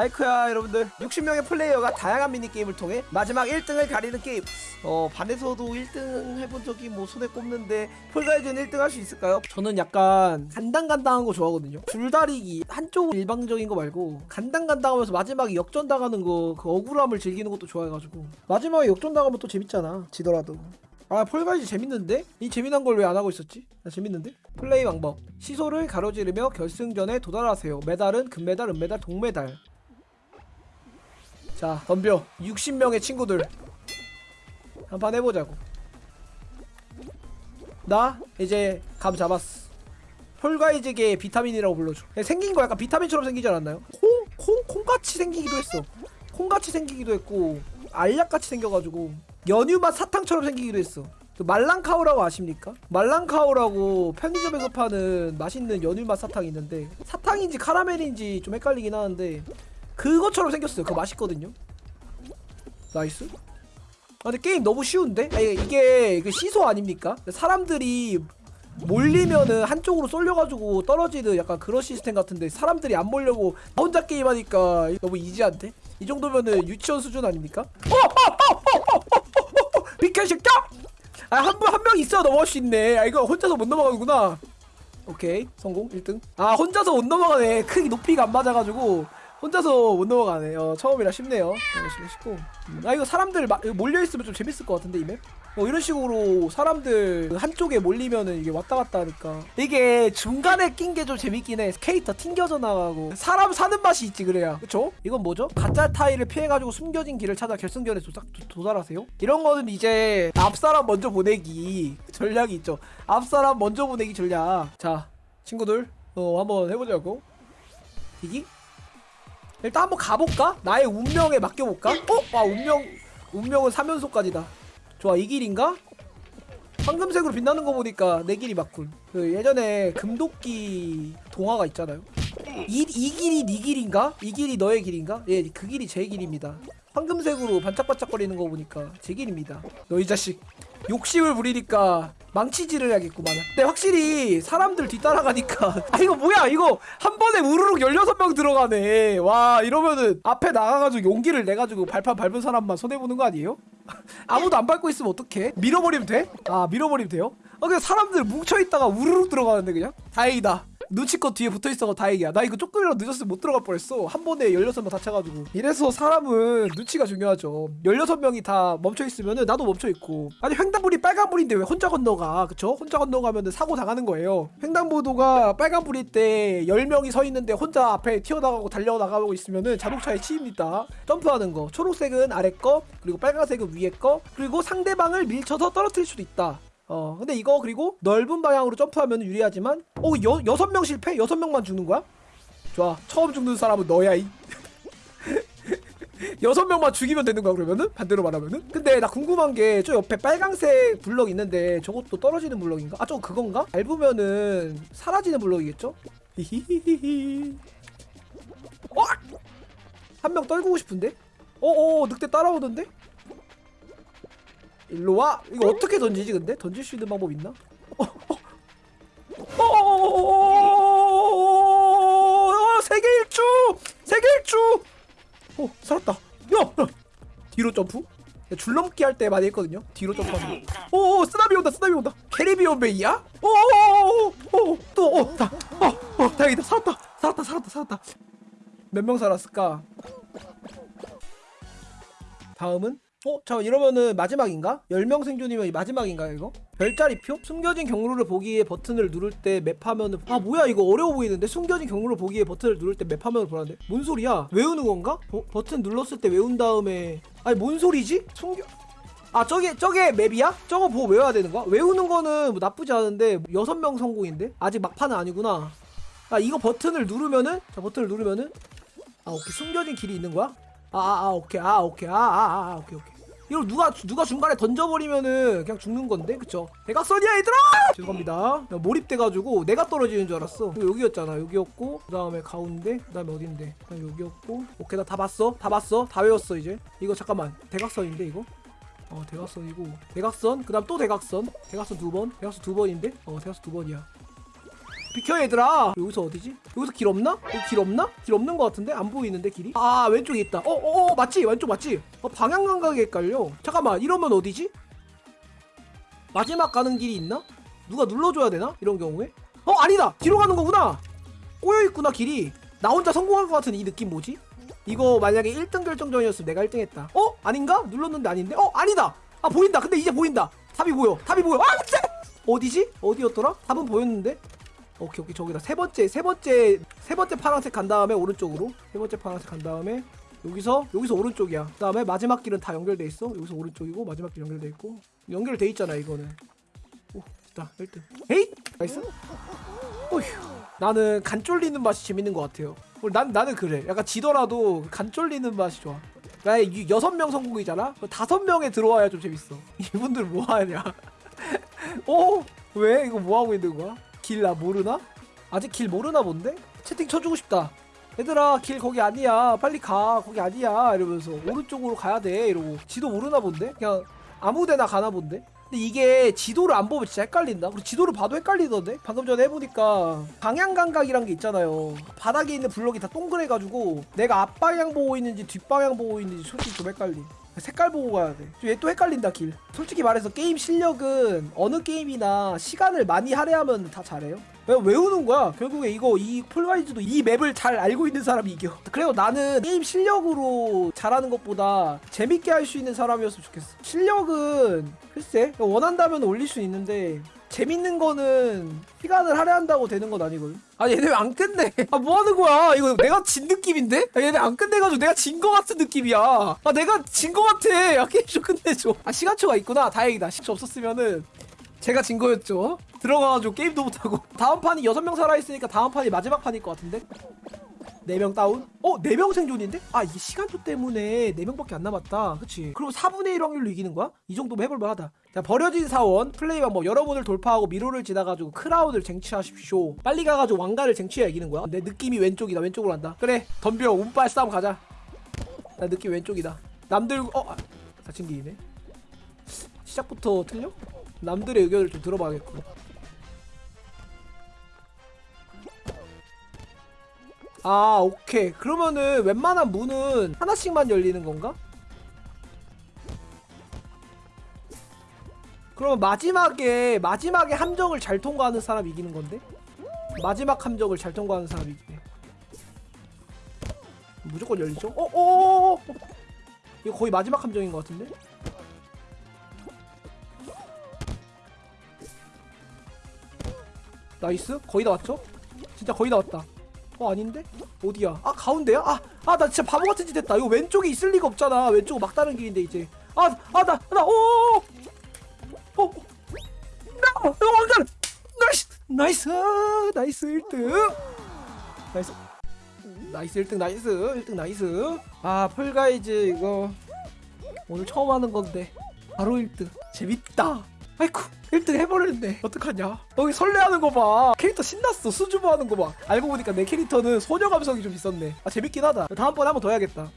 아이쿠야 여러분들 60명의 플레이어가 다양한 미니게임을 통해 마지막 1등을 가리는 게임 어 반에서도 1등 해본 적이 뭐 손에 꼽는데 폴가이즈는 1등 할 수 있을까요? 저는 약간 간당간당한 거 좋아하거든요 줄다리기 한쪽 일방적인 거 말고 간당간당하면서 마지막에 역전당하는 거 그 억울함을 즐기는 것도 좋아해가지고 마지막에 역전당하면 또 재밌잖아 지더라도 아 폴가이즈 재밌는데? 이 재미난 걸 왜 안 하고 있었지? 나 재밌는데? 플레이 방법 시소를 가로지르며 결승전에 도달하세요 메달은 금메달, 은메달, 동메달 자 덤벼 60명의 친구들 한판 해보자고 나 이제 감 잡았어 폴가이즈계의 비타민이라고 불러줘 생긴 거 약간 비타민처럼 생기지 않았나요? 콩? 콩? 콩같이 생기기도 했어 콩같이 생기기도 했고 알약같이 생겨가지고 연유맛 사탕처럼 생기기도 했어 그 말랑카오라고 아십니까? 말랑카오라고 편의점에서 파는 맛있는 연유맛 사탕이 있는데 사탕인지 카라멜인지 좀 헷갈리긴 하는데 그것처럼 생겼어요 그거 맛있거든요 nice 아 근데 게임 너무 쉬운데? 아니, 이게 그 시소 아닙니까? 사람들이 몰리면은 한쪽으로 쏠려가지고 떨어지는 약간 그런 시스템 같은데 사람들이 안 몰리고 혼자 게임하니까 너무 easy한데? 이 정도면은 유치원 수준 아닙니까? 비켜 이 새끼야! 아한 한명 있어야 넘어갈 수 있네 아 이거 혼자서 못 넘어가는구나 오케이 성공 1등 아 혼자서 못 넘어가네 크기 높이가 안 맞아가지고 혼자서 못 넘어가네. 어 처음이라 쉽네요. 열심히 쉽고. 음, 아 이거 사람들 마, 이거 몰려있으면 좀 재밌을 것 같은데 이맵? 뭐 이런 식으로 사람들 한쪽에 몰리면은 이게 왔다 갔다 하니까. 이게 중간에 낀 게 좀 재밌긴 해. 캐릭터 튕겨져 나가고. 사람 사는 맛이 있지 그래야. 그쵸? 이건 뭐죠? 가짜 타일을 피해가지고 숨겨진 길을 찾아 결승전에 도착, 도, 도달하세요? 이런 거는 이제 앞사람 먼저 보내기 전략이 있죠. 앞사람 먼저 보내기 전략. 자 친구들 어 한번 해보자고. 이기? 일단 한번 가볼까? 나의 운명에 맡겨볼까? 어? 와 운명 운명은 3연속까지다 좋아 이 길인가? 황금색으로 빛나는 거 보니까 내 길이 맞군 그 예전에 금도끼 동화가 있잖아요 이, 이 길이 네 길인가? 이 길이 너의 길인가? 예 그 길이 제 길입니다 황금색으로 반짝반짝거리는 거 보니까 제 길입니다 너 이 자식 욕심을 부리니까 망치질을 해야겠구만 근데 확실히 사람들 뒤따라가니까 아 이거 뭐야 이거 한 번에 우르륵 16명 들어가네 와 이러면은 앞에 나가가지고 용기를 내가지고 발판 밟은 사람만 손해보는 거 아니에요? 아무도 안 밟고 있으면 어떡해? 밀어버리면 돼? 아 밀어버리면 돼요? 아 그냥 사람들 뭉쳐있다가 우르륵 들어가는데 그냥? 다행이다 눈치껏 뒤에 붙어있어서 다행이야. 나 이거 조금이라도 늦었으면 못 들어갈 뻔했어. 한 번에 16명 다쳐가지고. 이래서 사람은 눈치가 중요하죠. 16명이 다 멈춰있으면은 나도 멈춰있고. 아니 횡단불이 빨간불인데 왜 혼자 건너가? 그쵸? 혼자 건너가면은 사고 당하는 거예요. 횡단보도가 빨간불일 때 10명이 서 있는데 혼자 앞에 튀어나가고 달려나가고 있으면은 자동차에 치입니다. 점프하는 거. 초록색은 아래 거 그리고 빨간색은 위에 거 그리고 상대방을 밀쳐서 떨어뜨릴 수도 있다 어 근데 이거 그리고 넓은 방향으로 점프하면 유리하지만 어 여, 여섯 명 실패? 여섯 명만 죽는 거야? 좋아 처음 죽는 사람은 너야 이 여섯 명만 죽이면 되는 거야 그러면은? 반대로 말하면은? 근데 나 궁금한 게 저 옆에 빨강색 블럭 있는데 저것도 떨어지는 블럭인가? 아 저거 그건가? 밟으면은 사라지는 블럭이겠죠? 히히히히 어! 한 명 떨구고 싶은데? 어어 늑대 따라오던데? 일로 와. 이거 어떻게 던지지 근데? 던질 수 있는 방법 있나? 어, 어. 어, 세계 일주! 세계 일주! 어, 살았다. 야! 야. 뒤로 점프? 야, 줄넘기 할 때 많이 했거든요. 뒤로 점프하는 거. 오, 쓰나미 온다. 쓰나미 온다. 캐리비온 베이야? 오, 오, 오, 또, 어, 다, 어, 어, 다행이다. 살았다. 살았다. 살았다. 살았다. 몇 명 살았을까? 다음은 어? 자 이러면은 마지막인가? 10명 생존이면 마지막인가 이거? 별자리표? 숨겨진 경로를 보기 위해 버튼을 누를 때 맵화면을 아 뭐야 이거 어려워 보이는데? 숨겨진 경로를 보기 위해 버튼을 누를 때 맵화면을 보라는데? 뭔 소리야? 외우는 건가? 버, 버튼 눌렀을 때 외운 다음에 아니 뭔 소리지? 숨겨... 아 저게 저게 맵이야? 저거 보고 외워야 되는 거야? 외우는 거는 뭐 나쁘지 않은데 6명 성공인데? 아직 막판은 아니구나 아 이거 버튼을 누르면은 자 버튼을 누르면은 아 오케이 숨겨진 길이 있는 거야? 아, 아, 아, 오케이, 아, 오케이, 아, 아, 아, 아, 오케이, 오케이. 이걸 누가, 누가 중간에 던져버리면은 그냥 죽는 건데, 그쵸? 대각선이야, 얘들아! 죄송합니다. 나 몰입돼가지고 내가 떨어지는 줄 알았어. 여기였잖아. 여기였고, 그 다음에 가운데, 그 다음에 어딘데? 그 다음에 여기였고. 오케이, 나 다 봤어. 다 봤어. 다 외웠어, 이제. 이거 잠깐만. 대각선인데, 이거? 어, 대각선이고. 대각선, 그 다음 또 대각선. 대각선 두 번. 대각선 두 번인데? 어, 대각선 두 번이야. 비켜 얘들아 여기서 어디지? 여기서 길 없나? 여기 길 없나? 길 없는 것 같은데? 안 보이는데 길이? 아 왼쪽에 있다 어어 어 맞지? 왼쪽 맞지? 어 방향 감각이 헷갈려 잠깐만 이러면 어디지? 마지막 가는 길이 있나? 누가 눌러줘야 되나? 이런 경우에? 어 아니다 뒤로 가는 거구나 꼬여있구나 길이 나 혼자 성공한 것 같은 이 느낌 뭐지? 이거 만약에 1등 결정전이었으면 내가 1등 했다 어? 아닌가? 눌렀는데 아닌데? 어? 아니다 아 보인다 근데 이제 보인다 답이 보여 답이 보여 아 진짜 어디지? 어디였더라? 답은 보였는데 오케이 오케이. 저기다 세 번째 세 번째 세 번째 파란색 간 다음에 오른쪽으로. 세 번째 파란색 간 다음에 여기서 여기서 오른쪽이야. 그 다음에 마지막 길은 다 연결돼 있어. 여기서 오른쪽이고 마지막 길 연결돼 있고. 연결돼 있잖아 이거는. 오 됐다. 1등. 에잇 nice. 어휴. 나는 간 쫄리는 맛이 재밌는 것 같아요. 어, 난, 나는 그래. 약간 지더라도 간 쫄리는 맛이 좋아. 나의 여섯 명 성공이잖아? 다섯 명에 들어와야 좀 재밌어. 이분들 뭐 하냐? 어? 왜? 이거 뭐 하고 있는 거야? 길 나 모르나? 아직 길 모르나 본데? 채팅 쳐주고 싶다. 얘들아 길 거기 아니야. 빨리 가. 거기 아니야. 이러면서 오른쪽으로 가야 돼. 이러고 지도 모르나 본데? 그냥 아무데나 가나 본데? 근데 이게 지도를 안 보면 진짜 헷갈린다. 그리고 지도를 봐도 헷갈리던데? 방금 전에 해보니까 방향 감각이란 게 있잖아요. 바닥에 있는 블럭이 다 동그래가지고 내가 앞방향 보고 있는지 뒷방향 보고 있는지 솔직히 좀 헷갈림. 색깔 보고 가야 돼. 얘 또 헷갈린다 길. 솔직히 말해서 게임 실력은 어느 게임이나 시간을 많이 할애하면 다 잘해요. 왜 외우는 거야? 결국에 이거 이 폴가이즈도 이 맵을 잘 알고 있는 사람이 이겨. 그래도 나는 게임 실력으로 잘하는 것보다 재밌게 할 수 있는 사람이었으면 좋겠어. 실력은 글쎄 원한다면 올릴 수 있는데 재밌는 거는 시간을 할애한다고 되는 건 아니거든. 아 얘네 왜 안 끝내? 아 뭐 하는 거야? 이거 내가 진 느낌인데? 아, 얘네 안 끝내가지고 내가 진 거 같은 느낌이야. 아 내가 진 거 같아. 아 게임 좀 끝내줘. 아 시간초가 있구나. 다행이다. 시간초 없었으면은 제가 진 거였죠. 들어가가지고 게임도 못하고 다음 판이 여섯 명 살아있으니까 다음 판이 마지막 판일 것 같은데? 네 명 다운? 어? 네 명 생존인데? 아 이게 시간초 때문에 네 명밖에 안 남았다 그치 그리고 4분의 1 확률로 이기는 거야? 이 정도면 해볼만 하다 자 버려진 사원 플레이 방법 여러 문을 돌파하고 미로를 지나가지고 crown을 쟁취하십시오 빨리 가가지고 왕관을 쟁취해야 이기는 거야 내 느낌이 왼쪽이다 왼쪽으로 간다 그래 덤벼 운빨 싸움 가자 나 느낌 왼쪽이다 남들 어? 아, 다친 길이네 시작부터 틀려? 남들의 의견을 좀 들어봐야겠고 아 오케이 그러면은 웬만한 문은 하나씩만 열리는 건가? 그러면 마지막에 마지막에 함정을 잘 통과하는 사람이 이기는 건데? 마지막 함정을 잘 통과하는 사람이 이기네 무조건 열리죠? 어? 어? 어? 어? 이거 거의 마지막 함정인 것 같은데? nice 거의 다 왔죠? 진짜 거의 다 왔다 어 아닌데? 어디야? 아 가운데야? 아 아 나 진짜 바보 같은 짓 했다. 이거 왼쪽에 있을 리가 없잖아. 왼쪽 막다른 길인데 이제. 아 아 나 나 오오오 어, 나 왕관 nice nice nice 1등. nice. nice 1등 nice 1등 nice. 아 Fall Guys 이거 오늘 처음 하는 건데 바로 1등. 재밌다 아이쿠 1등 해버렸네. 어떡하냐? 여기 설레하는 거봐. 캐릭터 신났어. 수줍어 하는 거봐. 알고 보니까 내 캐릭터는 소녀 감성이 좀 있었네. 아 재밌긴 하다. 다음번에 한 번 더 해야겠다